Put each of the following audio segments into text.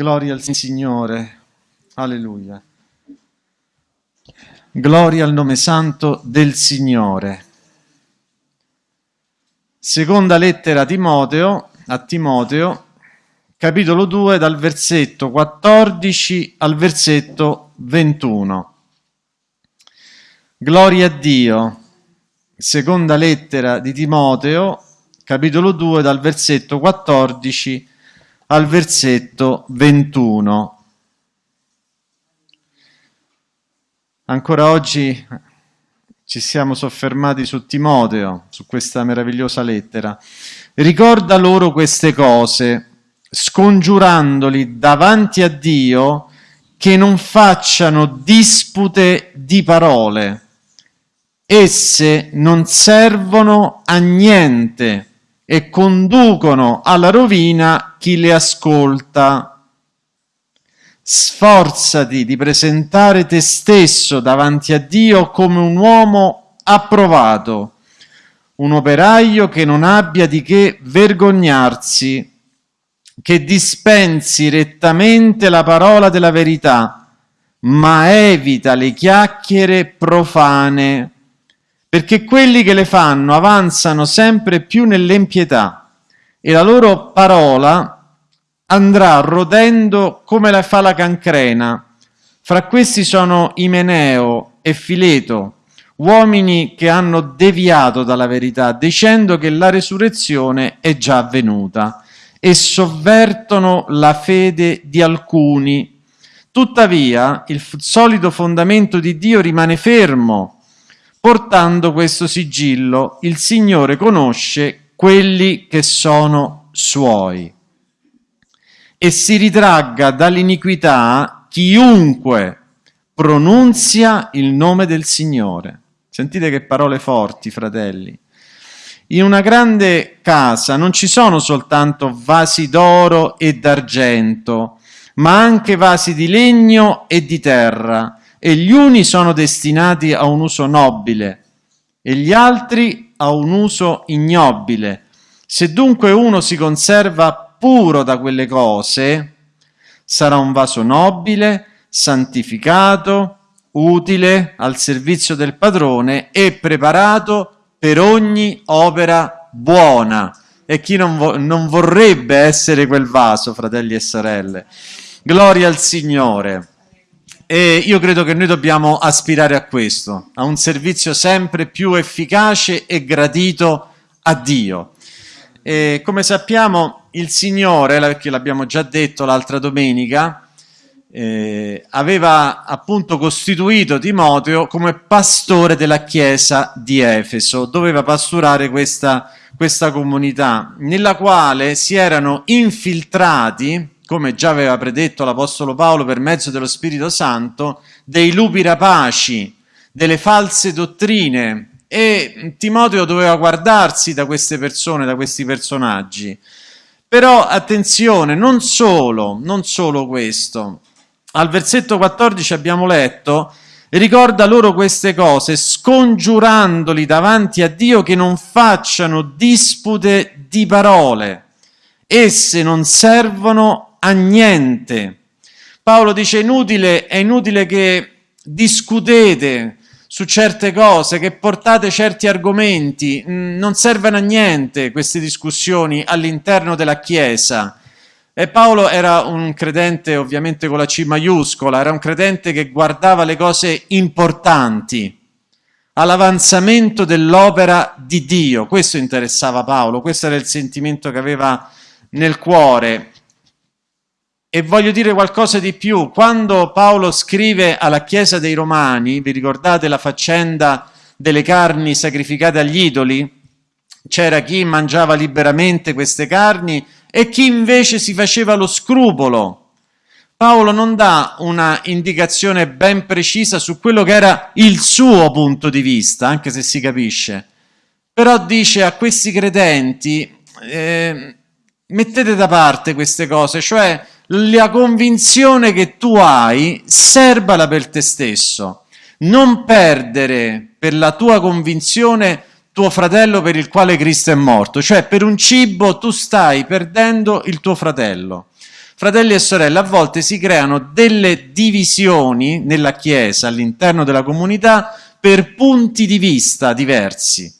Gloria al Signore. Alleluia. Gloria al nome santo del Signore. Seconda lettera a Timoteo, a Timoteo, capitolo 2, dal versetto 14 al versetto 21. Gloria a Dio. Seconda lettera di Timoteo, capitolo 2, dal versetto 14 al versetto 21. Ancora oggi ci siamo soffermati su Timoteo, su questa meravigliosa lettera. Ricorda loro queste cose, scongiurandoli davanti a Dio che non facciano dispute di parole. Esse non servono a niente e conducono alla rovina chi le ascolta. Sforzati di presentare te stesso davanti a Dio come un uomo approvato, un operaio che non abbia di che vergognarsi, che dispensi rettamente la parola della verità, ma evita le chiacchiere profane, perché quelli che le fanno avanzano sempre più nell'empietà e la loro parola andrà rodendo come la fa la cancrena. Fra questi sono Imeneo e Fileto, uomini che hanno deviato dalla verità, dicendo che la resurrezione è già avvenuta e sovvertono la fede di alcuni. Tuttavia, il solito fondamento di Dio rimane fermo, portando questo sigillo. Il Signore conosce quelli che sono suoi e si ritragga dall'iniquità chiunque pronunzia il nome del Signore. Sentite che parole forti, fratelli. In una grande casa non ci sono soltanto vasi d'oro e d'argento, ma anche vasi di legno e di terra, e gli uni sono destinati a un uso nobile e gli altri a un uso ignobile. Se dunque uno si conserva puro da quelle cose, sarà un vaso nobile, santificato, utile al servizio del padrone e preparato per ogni opera buona. E chi non, vo- non vorrebbe essere quel vaso, fratelli e sorelle? Gloria al Signore. E io credo che noi dobbiamo aspirare a questo, a un servizio sempre più efficace e gradito a Dio. E come sappiamo, il Signore, perché l'abbiamo già detto l'altra domenica, eh, aveva appunto costituito Timoteo come pastore della chiesa di Efeso, doveva pasturare questa, questa comunità, nella quale si erano infiltrati, come già aveva predetto l'Apostolo Paolo per mezzo dello Spirito Santo, dei lupi rapaci, delle false dottrine, e Timoteo doveva guardarsi da queste persone, da questi personaggi. Però attenzione, non solo, non solo questo. Al versetto 14 abbiamo letto, ricorda loro queste cose, scongiurandoli davanti a Dio che non facciano dispute di parole. Esse non servono a niente. Paolo dice inutile, è inutile che discutete, su certe cose, che portate certi argomenti, mm, non servono a niente queste discussioni all'interno della Chiesa. E Paolo era un credente ovviamente con la C maiuscola, era un credente che guardava le cose importanti, all'avanzamento dell'opera di Dio. Questo interessava Paolo, questo era il sentimento che aveva nel cuore. E voglio dire qualcosa di più. Quando Paolo scrive alla Chiesa dei Romani, vi ricordate la faccenda delle carni sacrificate agli idoli? C'era chi mangiava liberamente queste carni e chi invece si faceva lo scrupolo. Paolo non dà una indicazione ben precisa su quello che era il suo punto di vista, anche se si capisce. Però dice a questi credenti, eh, mettete da parte queste cose, cioè la convinzione che tu hai, serbala per te stesso. Non perdere per la tua convinzione tuo fratello per il quale Cristo è morto, cioè per un cibo tu stai perdendo il tuo fratello. fratelli e sorelle, a volte si creano delle divisioni nella Chiesa, all'interno della comunità, per punti di vista diversi,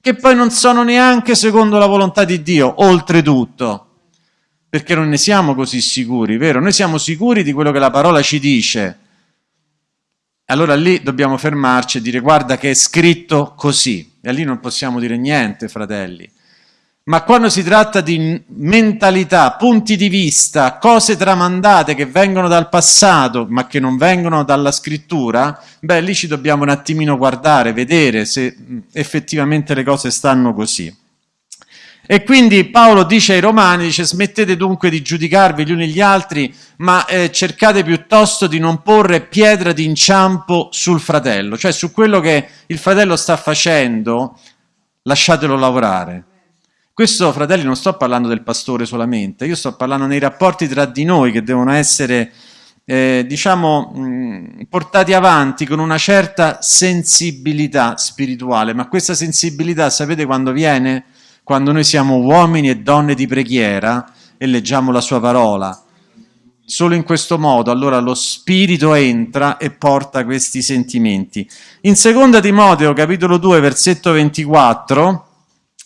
che poi non sono neanche secondo la volontà di Dio, oltretutto perché non ne siamo così sicuri, vero? Noi siamo sicuri di quello che la parola ci dice. Allora lì dobbiamo fermarci e dire guarda che è scritto così. E lì non possiamo dire niente, fratelli. Ma quando si tratta di mentalità, punti di vista, cose tramandate che vengono dal passato ma che non vengono dalla scrittura, beh lì ci dobbiamo un attimino guardare, vedere se effettivamente le cose stanno così. E quindi Paolo dice ai Romani, dice smettete dunque di giudicarvi gli uni gli altri, ma eh, cercate piuttosto di non porre pietra d'inciampo sul fratello, cioè su quello che il fratello sta facendo, lasciatelo lavorare. Questo, fratelli, non sto parlando del pastore solamente, io sto parlando nei rapporti tra di noi che devono essere, eh, diciamo, mh, portati avanti con una certa sensibilità spirituale, ma questa sensibilità sapete quando viene? Quando noi siamo uomini e donne di preghiera e leggiamo la sua parola. Solo in questo modo allora lo Spirito entra e porta questi sentimenti. In seconda Timoteo capitolo 2 versetto 24,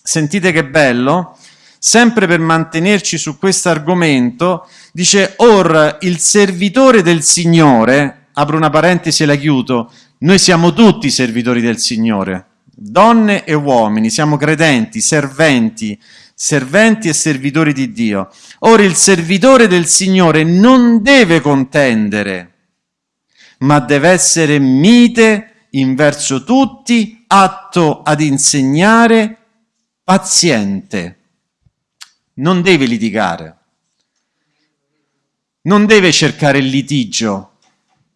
sentite che bello, sempre per mantenerci su questo argomento, dice Or il servitore del Signore, apro una parentesi e la chiudo, noi siamo tutti servitori del Signore, donne e uomini, siamo credenti, serventi, serventi e servitori di Dio. Ora il servitore del Signore non deve contendere, ma deve essere mite in verso tutti, atto ad insegnare, paziente. Non deve litigare, non deve cercare il litigio,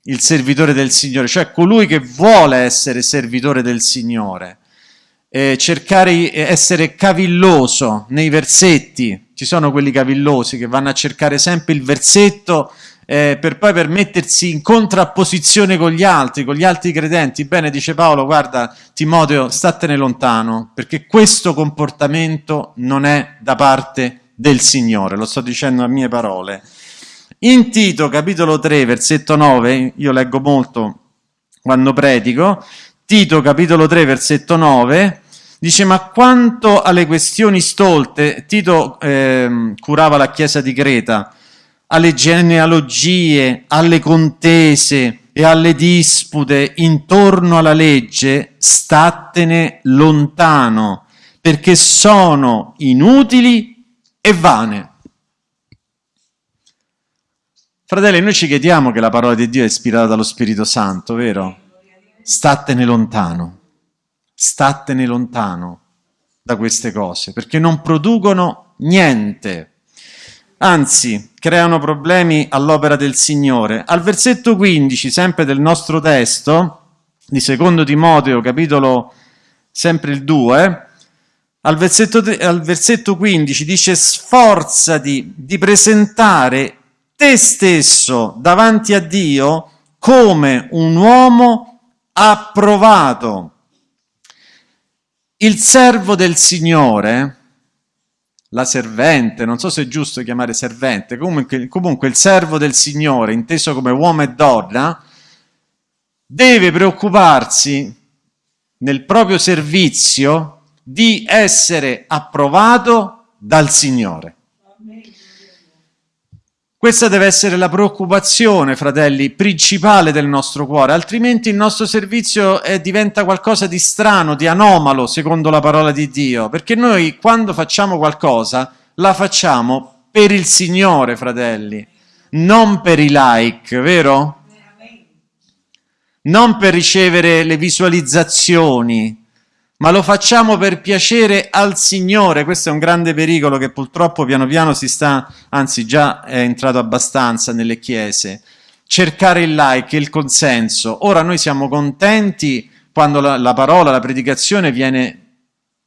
il servitore del Signore, cioè colui che vuole essere servitore del Signore, eh, cercare di essere cavilloso nei versetti, ci sono quelli cavillosi che vanno a cercare sempre il versetto eh, per poi permettersi in contrapposizione con gli altri, con gli altri credenti. Bene, dice Paolo, guarda Timoteo, statene lontano, perché questo comportamento non è da parte del Signore, lo sto dicendo a mie parole. In Tito capitolo 3 versetto 9, io leggo molto quando predico, Tito capitolo 3 versetto 9, dice ma quanto alle questioni stolte, Tito eh, curava la chiesa di Creta, alle genealogie, alle contese e alle dispute intorno alla legge, statene lontano, perché sono inutili e vane. Fratelli, noi ci chiediamo che la parola di Dio è ispirata dallo Spirito Santo, vero? Statene lontano, statene lontano da queste cose, perché non producono niente. Anzi, creano problemi all'opera del Signore. Al versetto 15, sempre del nostro testo, di secondo Timoteo, capitolo sempre il 2, al versetto, al versetto 15 dice sforzati di presentare te stesso davanti a Dio come un uomo approvato. Il servo del Signore, la servente, non so se è giusto chiamare servente, comunque, comunque il servo del Signore, inteso come uomo e donna, deve preoccuparsi nel proprio servizio di essere approvato dal Signore. Questa deve essere la preoccupazione, fratelli, principale del nostro cuore, altrimenti il nostro servizio eh, diventa qualcosa di strano, di anomalo, secondo la parola di Dio, perché noi quando facciamo qualcosa la facciamo per il Signore, fratelli, non per i like, vero? Non per ricevere le visualizzazioni, ma lo facciamo per piacere al Signore. Questo è un grande pericolo che purtroppo piano piano si sta, anzi già è entrato abbastanza nelle chiese. Cercare il like, il consenso. Ora noi siamo contenti quando la, la parola, la predicazione viene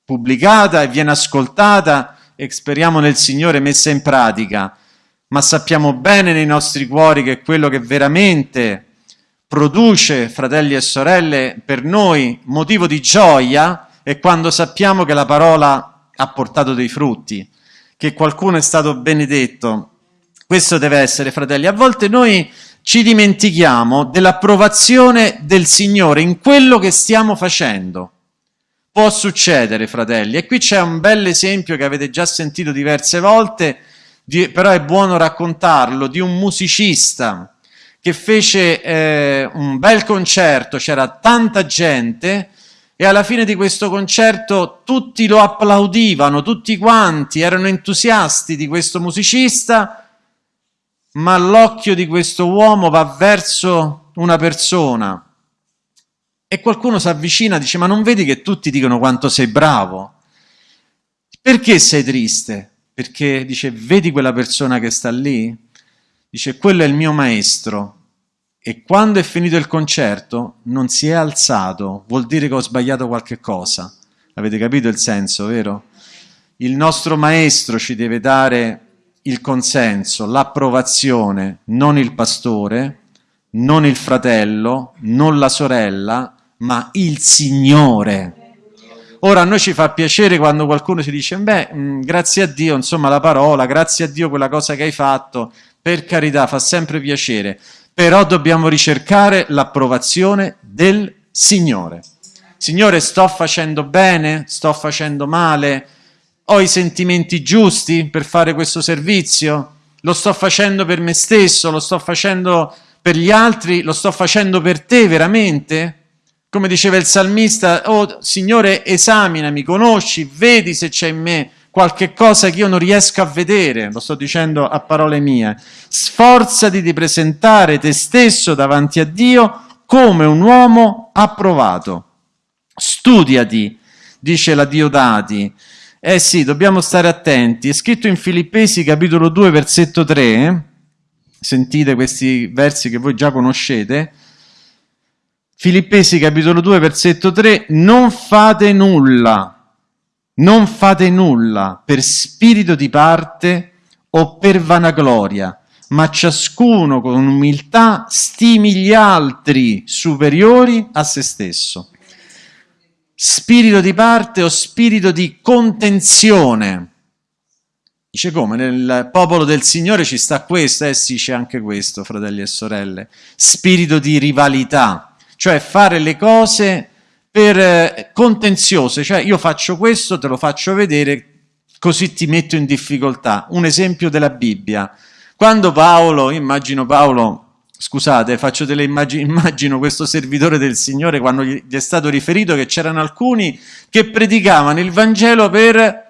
pubblicata e viene ascoltata e speriamo nel Signore messa in pratica, ma sappiamo bene nei nostri cuori che quello che veramente produce, fratelli e sorelle, per noi motivo di gioia è quando sappiamo che la parola ha portato dei frutti, che qualcuno è stato benedetto. Questo deve essere, fratelli. A volte noi ci dimentichiamo dell'approvazione del Signore in quello che stiamo facendo. Può succedere, fratelli. E qui c'è un bel esempio che avete già sentito diverse volte, di, però è buono raccontarlo, di un musicista che fece eh, un bel concerto, c'era tanta gente e alla fine di questo concerto tutti lo applaudivano, tutti quanti erano entusiasti di questo musicista ma l'occhio di questo uomo va verso una persona e qualcuno si avvicina e dice ma non vedi che tutti dicono quanto sei bravo? Perché sei triste? Perché dice vedi quella persona che sta lì? Dice quello è il mio maestro e quando è finito il concerto non si è alzato, vuol dire che ho sbagliato qualche cosa. Avete capito il senso, vero? Il nostro maestro ci deve dare il consenso, l'approvazione, non il pastore, non il fratello, non la sorella, ma il Signore. Ora a noi ci fa piacere quando qualcuno ci dice, beh, mm, grazie a Dio, insomma la parola, grazie a Dio quella cosa che hai fatto, per carità, fa sempre piacere, però dobbiamo ricercare l'approvazione del Signore. Signore, sto facendo bene? Sto facendo male? Ho i sentimenti giusti per fare questo servizio? Lo sto facendo per me stesso? Lo sto facendo per gli altri? Lo sto facendo per te veramente? Come diceva il salmista, oh Signore esaminami, conosci, vedi se c'è in me qualche cosa che io non riesco a vedere, lo sto dicendo a parole mie. Sforzati di presentare te stesso davanti a Dio come un uomo approvato. Studiati, dice la Diodati, eh sì, dobbiamo stare attenti. È scritto in Filippesi capitolo 2 versetto 3. Sentite questi versi che voi già conoscete. Filippesi capitolo 2 versetto 3. Non fate nulla, non fate nulla per spirito di parte o per vanagloria, ma ciascuno con umiltà stimi gli altri superiori a se stesso spirito di parte o spirito di contenzione. Dice come? Nel popolo del Signore ci sta questo, eh sì c'è anche questo, fratelli e sorelle. Spirito di rivalità, cioè fare le cose per eh, contenziose, cioè io faccio questo, te lo faccio vedere, così ti metto in difficoltà. Un esempio della Bibbia. Quando Paolo, immagino Paolo Scusate, faccio delle immagini, immagino questo servitore del Signore quando gli è stato riferito che c'erano alcuni che predicavano il Vangelo per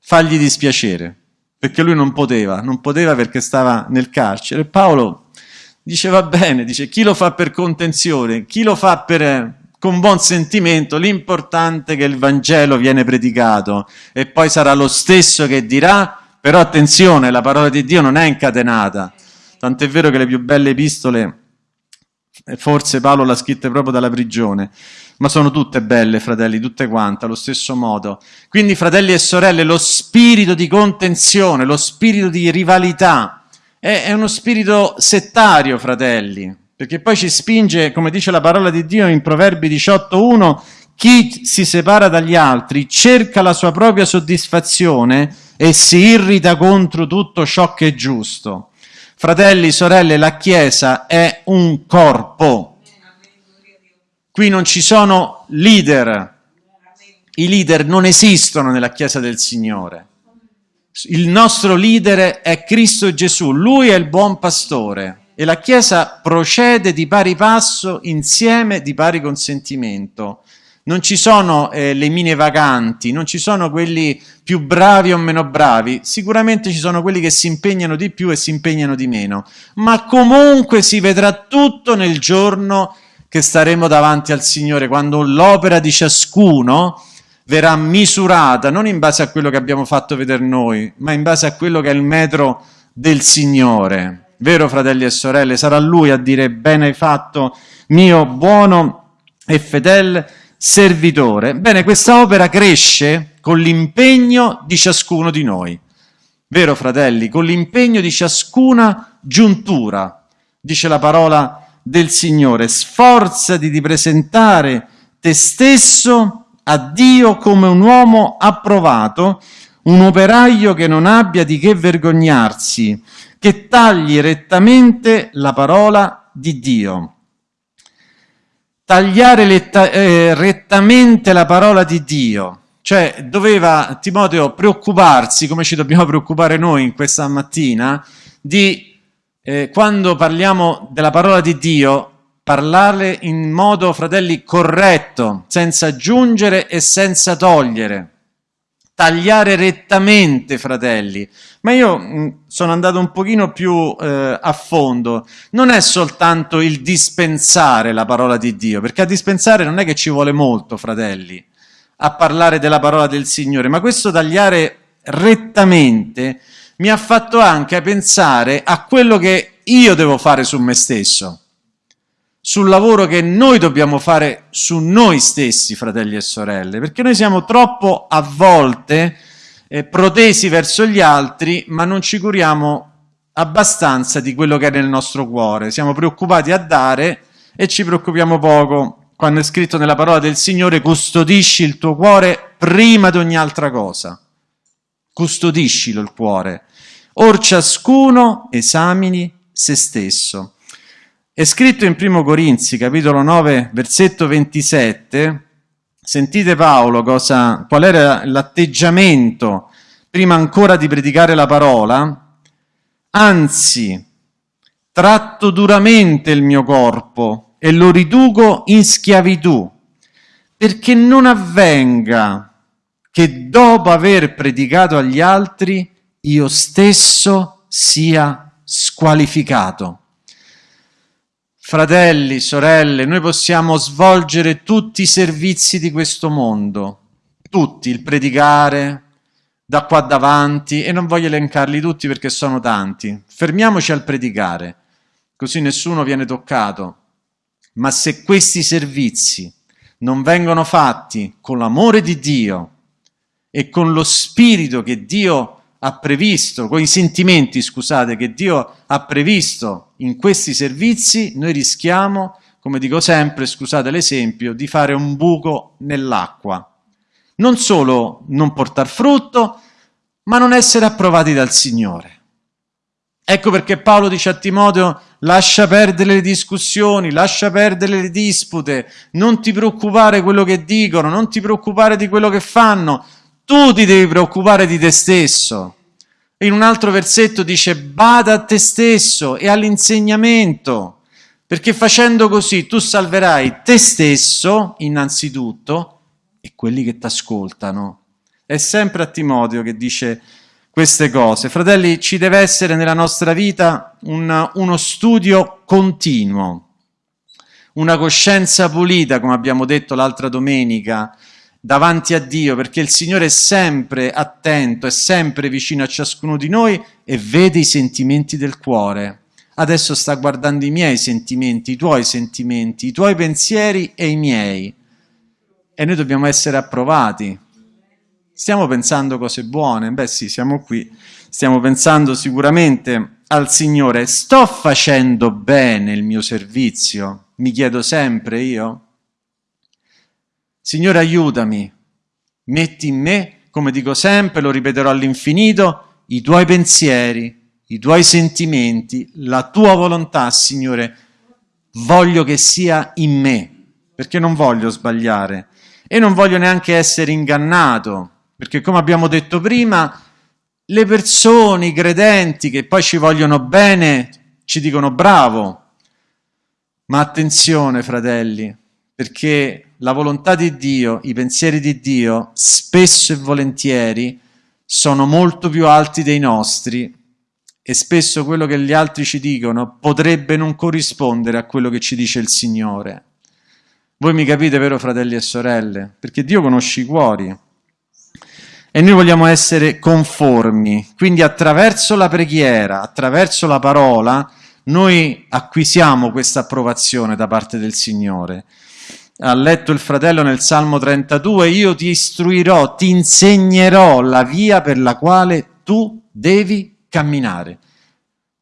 fargli dispiacere, perché lui non poteva, non poteva perché stava nel carcere. Paolo dice va bene, dice chi lo fa per contenzione, chi lo fa per, con buon sentimento, l'importante è che il Vangelo viene predicato. E poi sarà lo stesso che dirà, però attenzione, la parola di Dio non è incatenata. Tant'è vero che le più belle epistole, forse Paolo l'ha scritte proprio dalla prigione, ma sono tutte belle, fratelli, tutte quante, allo stesso modo. Quindi, fratelli e sorelle, lo spirito di contenzione, lo spirito di rivalità, è, è uno spirito settario, fratelli, perché poi ci spinge, come dice la parola di Dio in Proverbi 18.1, chi si separa dagli altri cerca la sua propria soddisfazione e si irrita contro tutto ciò che è giusto. Fratelli, sorelle, la Chiesa è un corpo. Qui non ci sono leader. I leader non esistono nella Chiesa del Signore. Il nostro leader è Cristo Gesù, Lui è il buon pastore e la Chiesa procede di pari passo insieme di pari consentimento. Non ci sono eh, le mine vaganti, non ci sono quelli più bravi o meno bravi, sicuramente ci sono quelli che si impegnano di più e si impegnano di meno, ma comunque si vedrà tutto nel giorno che staremo davanti al Signore, quando l'opera di ciascuno verrà misurata non in base a quello che abbiamo fatto vedere noi, ma in base a quello che è il metro del Signore. Vero fratelli e sorelle? Sarà Lui a dire bene hai fatto, mio buono e fedele servitore. Bene, questa opera cresce con l'impegno di ciascuno di noi. Vero, fratelli? Con l'impegno di ciascuna giuntura, dice la parola del Signore. Sforzati di presentare te stesso a Dio come un uomo approvato, un operaio che non abbia di che vergognarsi, che tagli rettamente la parola di Dio. Tagliare letta, eh, rettamente la parola di Dio, cioè doveva Timoteo preoccuparsi, come ci dobbiamo preoccupare noi in questa mattina, di eh, quando parliamo della parola di Dio, parlare in modo, fratelli, corretto, senza aggiungere e senza togliere tagliare rettamente, fratelli. Ma io mm, sono andato un pochino più eh, a fondo. Non è soltanto il dispensare la parola di Dio, perché a dispensare non è che ci vuole molto, fratelli, a parlare della parola del Signore, ma questo tagliare rettamente mi ha fatto anche pensare a quello che io devo fare su me stesso sul lavoro che noi dobbiamo fare su noi stessi, fratelli e sorelle, perché noi siamo troppo a volte eh, protesi verso gli altri, ma non ci curiamo abbastanza di quello che è nel nostro cuore. Siamo preoccupati a dare e ci preoccupiamo poco. Quando è scritto nella parola del Signore, custodisci il tuo cuore prima di ogni altra cosa. Custodiscilo il cuore. Or ciascuno esamini se stesso. È scritto in 1 Corinzi, capitolo 9, versetto 27, sentite Paolo cosa, qual era l'atteggiamento prima ancora di predicare la parola, anzi, tratto duramente il mio corpo e lo riduco in schiavitù, perché non avvenga che dopo aver predicato agli altri io stesso sia squalificato. Fratelli, sorelle, noi possiamo svolgere tutti i servizi di questo mondo, tutti, il predicare, da qua davanti, e non voglio elencarli tutti perché sono tanti. Fermiamoci al predicare, così nessuno viene toccato. Ma se questi servizi non vengono fatti con l'amore di Dio e con lo spirito che Dio ha previsto, con i sentimenti, scusate, che Dio ha previsto in questi servizi, noi rischiamo, come dico sempre, scusate l'esempio, di fare un buco nell'acqua. Non solo non portar frutto, ma non essere approvati dal Signore. Ecco perché Paolo dice a Timoteo, lascia perdere le discussioni, lascia perdere le dispute, non ti preoccupare quello che dicono, non ti preoccupare di quello che fanno, tu ti devi preoccupare di te stesso. In un altro versetto dice bada a te stesso e all'insegnamento, perché facendo così tu salverai te stesso innanzitutto e quelli che ti ascoltano. È sempre a Timoteo che dice queste cose. Fratelli, ci deve essere nella nostra vita un, uno studio continuo, una coscienza pulita, come abbiamo detto l'altra domenica, davanti a Dio, perché il Signore è sempre attento, è sempre vicino a ciascuno di noi e vede i sentimenti del cuore. Adesso sta guardando i miei sentimenti, i tuoi sentimenti, i tuoi pensieri e i miei. E noi dobbiamo essere approvati. Stiamo pensando cose buone? Beh sì, siamo qui. Stiamo pensando sicuramente al Signore. Sto facendo bene il mio servizio? Mi chiedo sempre io. Signore aiutami, metti in me, come dico sempre, lo ripeterò all'infinito, i tuoi pensieri, i tuoi sentimenti, la tua volontà, Signore, voglio che sia in me, perché non voglio sbagliare e non voglio neanche essere ingannato, perché come abbiamo detto prima, le persone, i credenti che poi ci vogliono bene, ci dicono bravo, ma attenzione fratelli, perché la volontà di Dio, i pensieri di Dio, spesso e volentieri sono molto più alti dei nostri e spesso quello che gli altri ci dicono potrebbe non corrispondere a quello che ci dice il Signore. Voi mi capite, vero fratelli e sorelle? Perché Dio conosce i cuori. E noi vogliamo essere conformi, quindi attraverso la preghiera, attraverso la parola, noi acquisiamo questa approvazione da parte del Signore ha letto il fratello nel Salmo 32, io ti istruirò, ti insegnerò la via per la quale tu devi camminare.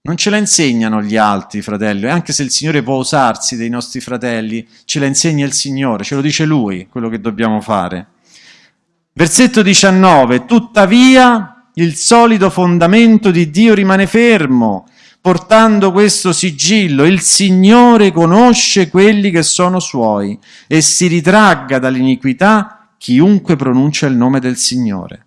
Non ce la insegnano gli altri fratelli, anche se il Signore può usarsi dei nostri fratelli, ce la insegna il Signore, ce lo dice Lui quello che dobbiamo fare. Versetto 19, tuttavia il solido fondamento di Dio rimane fermo, portando questo sigillo, il Signore conosce quelli che sono suoi e si ritragga dall'iniquità chiunque pronuncia il nome del Signore.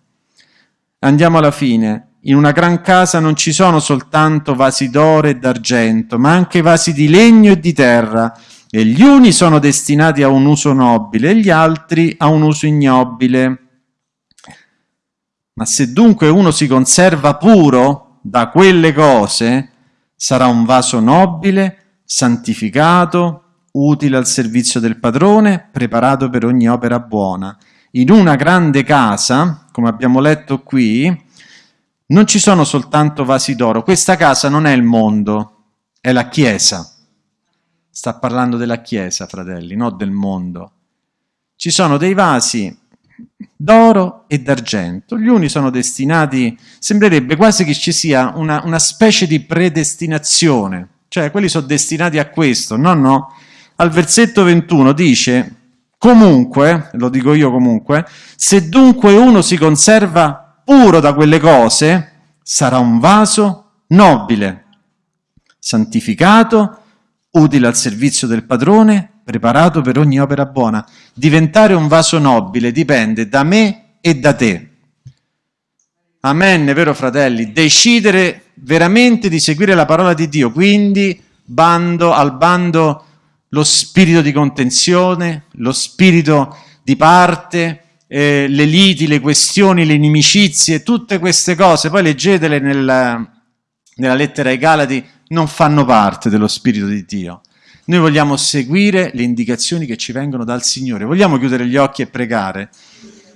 Andiamo alla fine. In una gran casa non ci sono soltanto vasi d'oro e d'argento, ma anche vasi di legno e di terra, e gli uni sono destinati a un uso nobile e gli altri a un uso ignobile. Ma se dunque uno si conserva puro da quelle cose, sarà un vaso nobile, santificato, utile al servizio del padrone, preparato per ogni opera buona. In una grande casa, come abbiamo letto qui, non ci sono soltanto vasi d'oro. Questa casa non è il mondo, è la Chiesa. Sta parlando della Chiesa, fratelli, non del mondo. Ci sono dei vasi d'oro e d'argento. Gli uni sono destinati, sembrerebbe quasi che ci sia una, una, specie di predestinazione, cioè quelli sono destinati a questo. No, no. Al versetto 21 dice, comunque, lo dico io comunque, se dunque uno si conserva puro da quelle cose, sarà un vaso nobile, santificato, utile al servizio del padrone, preparato per ogni opera buona. Diventare un vaso nobile dipende da me e da te. Amen, vero fratelli? Decidere veramente di seguire la parola di Dio, quindi bando al bando lo spirito di contenzione, lo spirito di parte, eh, le liti, le questioni, le inimicizie, tutte queste cose, poi leggetele nel, nella lettera ai Galati, non fanno parte dello spirito di Dio. Noi vogliamo seguire le indicazioni che ci vengono dal Signore. Vogliamo chiudere gli occhi e pregare.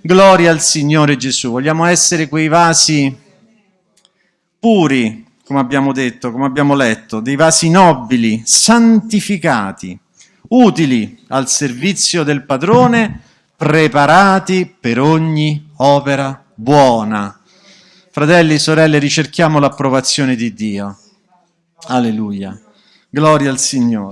Gloria al Signore Gesù. Vogliamo essere quei vasi puri, come abbiamo detto, come abbiamo letto, dei vasi nobili, santificati, utili al servizio del padrone, preparati per ogni opera buona. Fratelli sorelle, ricerchiamo l'approvazione di Dio. Alleluia. Gloria al Signore.